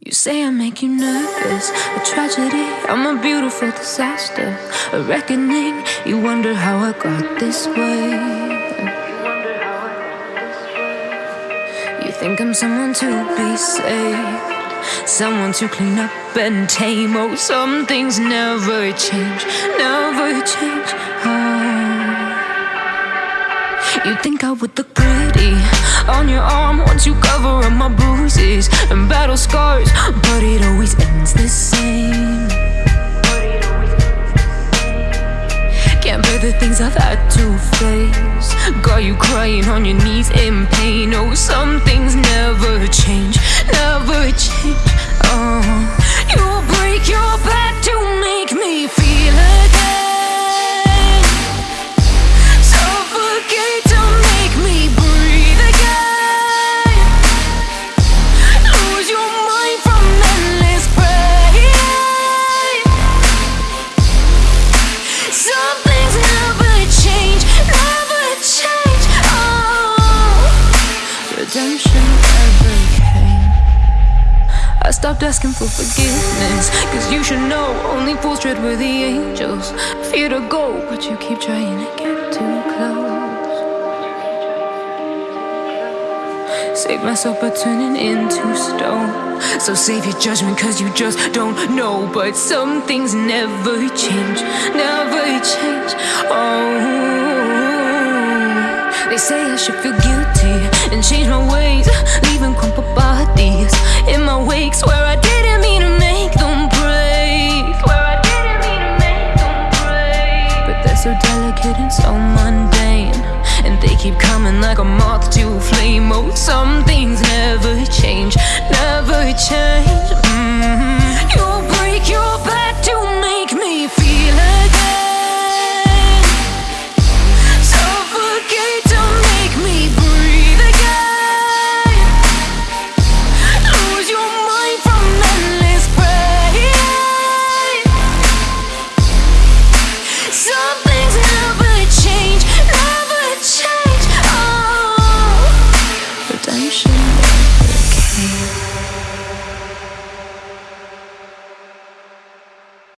You say I make you nervous, a tragedy. I'm a beautiful disaster, a reckoning. You wonder how I got this way. You think I'm someone to be saved, someone to clean up and tame. Oh, some things never change, never change. Oh. You think I would look pretty on your arm once you cover up my bruises and battle scars, but it always ends the same. Can't bear the things I've had to face. Got you crying on your knees in pain. Oh, some things redemption never came. I stopped asking for forgiveness, cause you should know only fools tread with the angels. Fear to go, but you keep trying to get too close. Save myself by turning into stone. So save your judgment, cause you just don't know. But some things never change, never change. Oh, they say I should and change my ways, leaving crumpled bodies in my wake. Swear I didn't mean to make them break. Swear I didn't mean to make them break. But they're so delicate and so mundane. And they keep coming like a moth to a flame. Oh, some things never.